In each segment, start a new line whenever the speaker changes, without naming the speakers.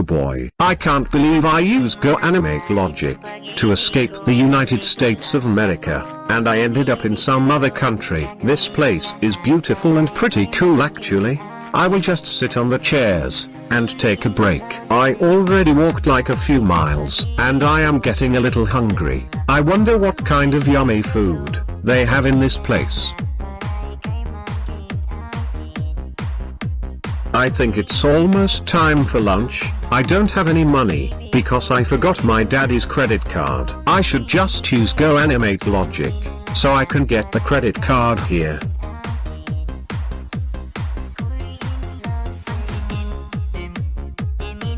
Oh boy, I can't believe I use Go Animate Logic to escape the United States of America, and I ended up in some other country. This place is beautiful and pretty cool actually. I will just sit on the chairs, and take a break. I already walked like a few miles, and I am getting a little hungry. I wonder what kind of yummy food they have in this place. I think it's almost time for lunch, I don't have any money, because I forgot my daddy's credit card. I should just use Go Animate Logic, so I can get the credit card here.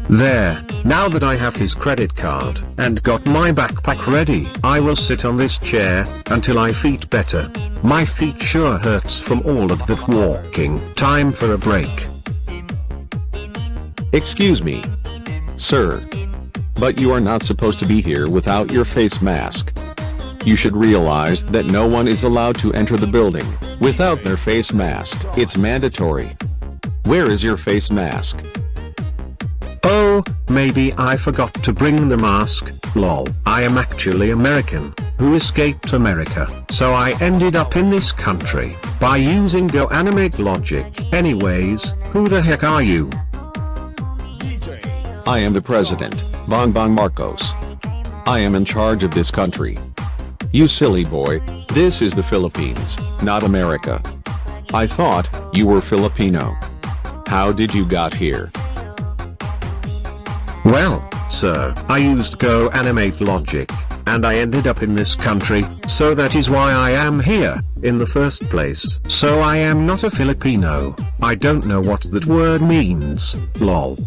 There, now that I have his credit card and got my backpack ready, I will sit on this chair until I feet better. My feet sure hurts from all of that walking. Time for a break.
Excuse me. Sir. But you are not supposed to be here without your face mask. You should realize that no one is allowed to enter the building without their face mask. It's mandatory. Where is your face mask?
Oh, maybe I forgot to bring the mask, lol. I am actually American, who escaped America, so I ended up in this country, by using Go Animate Logic. Anyways, who the heck are you?
I am the president, Bongbong Marcos. I am in charge of this country. You silly boy, this is the Philippines, not America. I thought, you were Filipino. How did you got here?
Well, sir, I used Go Animate Logic, and I ended up in this country, so that is why I am here, in the first place. So I am not a Filipino, I don't know what that word means, lol.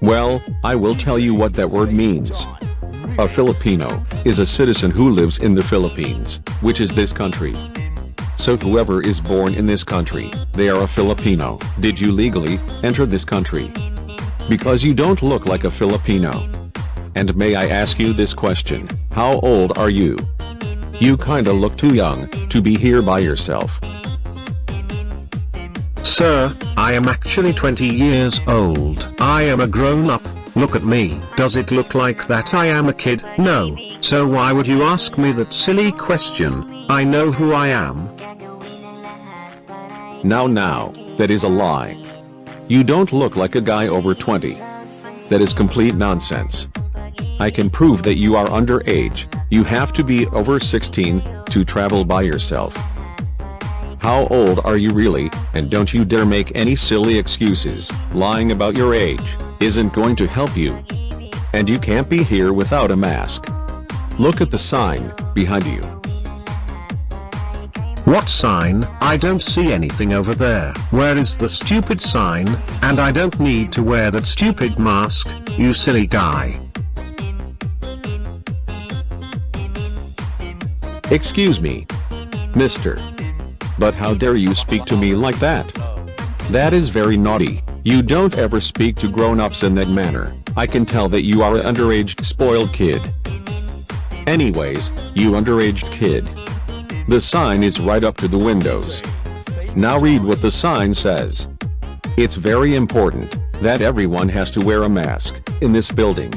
Well, I will tell you what that word means. A Filipino is a citizen who lives in the Philippines, which is this country. So whoever is born in this country, they are a Filipino. Did you legally enter this country? Because you don't look like a Filipino. And may I ask you this question, how old are you? You kinda look too young, to be here by yourself.
Sir, I am actually 20 years old. I am a grown-up, look at me. Does it look like that I am a kid? No, so why would you ask me that silly question? I know who I am.
Now now, that is a lie. You don't look like a guy over 20. That is complete nonsense. I can prove that you are underage, you have to be over 16, to travel by yourself. How old are you really, and don't you dare make any silly excuses, lying about your age, isn't going to help you. And you can't be here without a mask. Look at the sign, behind you.
What sign? I don't see anything over there. Where is the stupid sign? And I don't need to wear that stupid mask, you silly guy.
Excuse me. Mister. But how dare you speak to me like that? That is very naughty. You don't ever speak to grown-ups in that manner. I can tell that you are an underage spoiled kid. Anyways, you underaged kid. The sign is right up to the windows. Now read what the sign says. It's very important that everyone has to wear a mask in this building.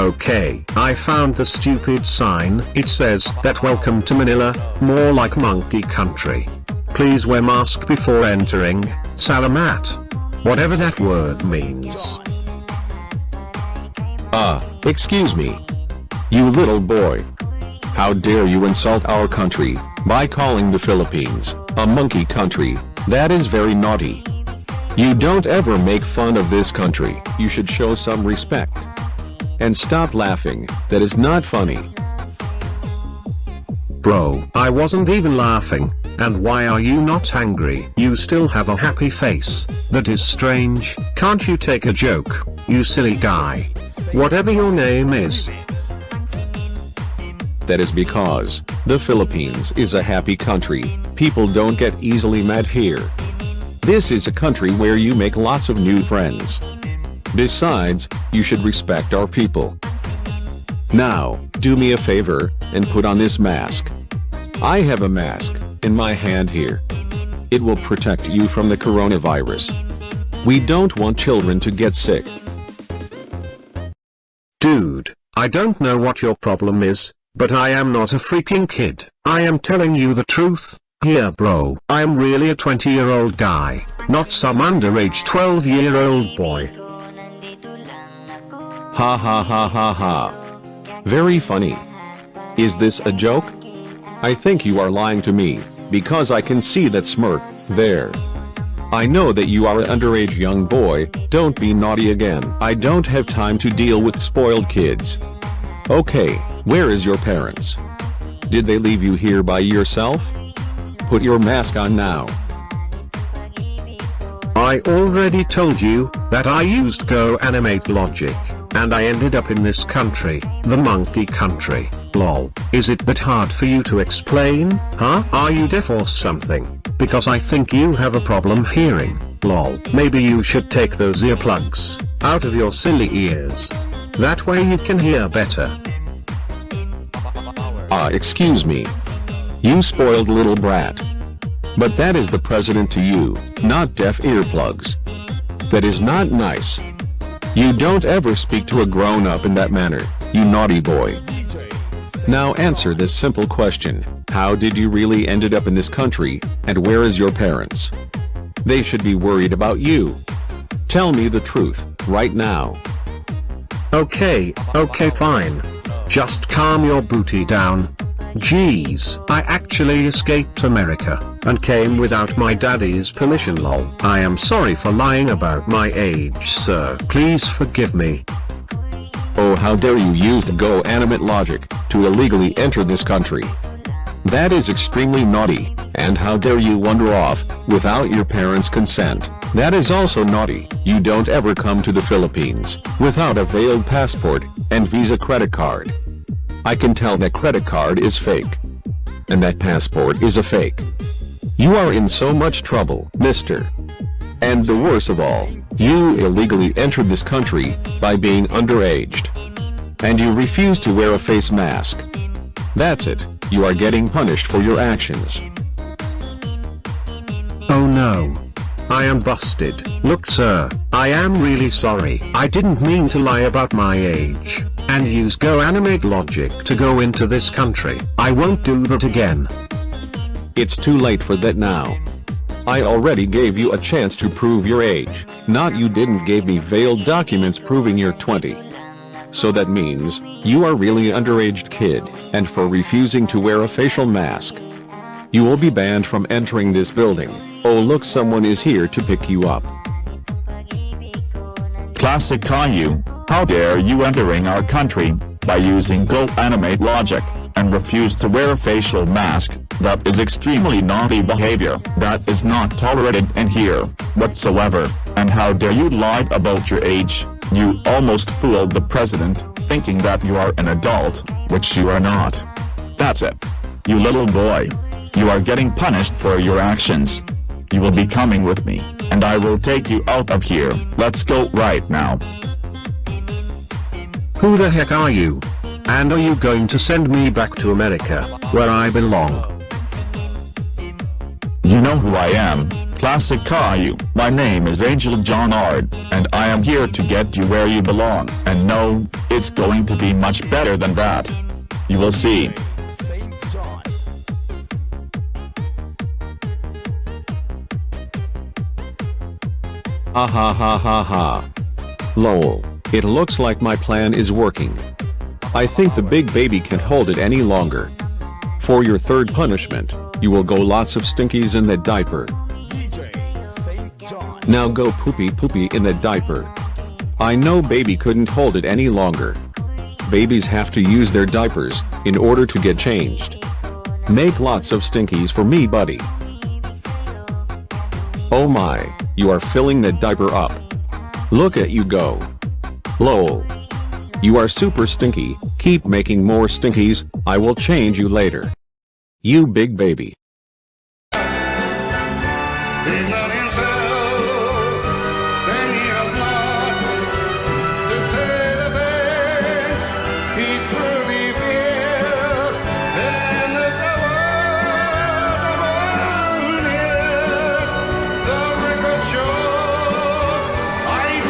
Okay, I found the stupid sign. It says that welcome to Manila, more like monkey country. Please wear mask before entering. Salamat. Whatever that word means.
Ah, uh, excuse me. You little boy. How dare you insult our country, by calling the Philippines, a monkey country, that is very naughty. You don't ever make fun of this country, you should show some respect. And stop laughing, that is not funny.
Bro, I wasn't even laughing, and why are you not angry? You still have a happy face, that is strange, can't you take a joke, you silly guy? Whatever your name is,
that is because, the Philippines is a happy country, people don't get easily mad here. This is a country where you make lots of new friends. Besides, you should respect our people. Now, do me a favor, and put on this mask. I have a mask, in my hand here. It will protect you from the coronavirus. We don't want children to get sick.
Dude, I don't know what your problem is, but I am not a freaking kid. I am telling you the truth. Here bro, I am really a 20 year old guy, not some underage 12 year old boy.
Ha ha ha ha ha. Very funny. Is this a joke? I think you are lying to me, because I can see that smirk, there. I know that you are an underage young boy, don't be naughty again. I don't have time to deal with spoiled kids. Okay, where is your parents? Did they leave you here by yourself? Put your mask on now.
I already told you, that I used Go Animate Logic, and I ended up in this country, the monkey country, lol. Is it that hard for you to explain, huh? Are you deaf or something? Because I think you have a problem hearing, lol. Maybe you should take those earplugs, out of your silly ears. That way you can hear better.
Ah excuse me. You spoiled little brat. But that is the president to you, not deaf earplugs. That is not nice. You don't ever speak to a grown-up in that manner, you naughty boy. Now answer this simple question, how did you really ended up in this country, and where is your parents? They should be worried about you. Tell me the truth, right now.
Okay, okay fine. Just calm your booty down. Jeez, I actually escaped America, and came without my daddy's permission lol. I am sorry for lying about my age sir. Please forgive me.
Oh how dare you use the Go Animate logic, to illegally enter this country. That is extremely naughty, and how dare you wander off, without your parents' consent. That is also naughty, you don't ever come to the Philippines, without a veiled passport, and Visa credit card. I can tell that credit card is fake. And that passport is a fake. You are in so much trouble, mister. And the worst of all, you illegally entered this country, by being underaged. And you refuse to wear a face mask. That's it, you are getting punished for your actions.
Oh no. I am busted. Look sir, I am really sorry. I didn't mean to lie about my age, and use Go Animate logic to go into this country. I won't do that again.
It's too late for that now. I already gave you a chance to prove your age, not you didn't gave me veiled documents proving you're 20. So that means, you are really an underaged kid, and for refusing to wear a facial mask. You will be banned from entering this building. Oh look someone is here to pick you up.
Classic Caillou, how dare you entering our country, by using Go Animate logic, and refuse to wear a facial mask, that is extremely naughty behavior, that is not tolerated in here, whatsoever, and how dare you lie about your age, you almost fooled the president, thinking that you are an adult, which you are not. That's it. You little boy. You are getting punished for your actions. You will be coming with me, and I will take you out of here. Let's go right now.
Who the heck are you? And are you going to send me back to America, where I belong?
You know who I am, Classic Caillou. My name is Angel John Ard, and I am here to get you where you belong. And no, it's going to be much better than that. You will see.
Ha ha ha ha ha. Lol. It looks like my plan is working. I think the big baby can't hold it any longer. For your third punishment, you will go lots of stinkies in that diaper. Now go poopy poopy in that diaper. I know baby couldn't hold it any longer. Babies have to use their diapers, in order to get changed. Make lots of stinkies for me buddy. Oh my, you are filling that diaper up. Look at you go. Lol. You are super stinky, keep making more stinkies, I will change you later. You big baby.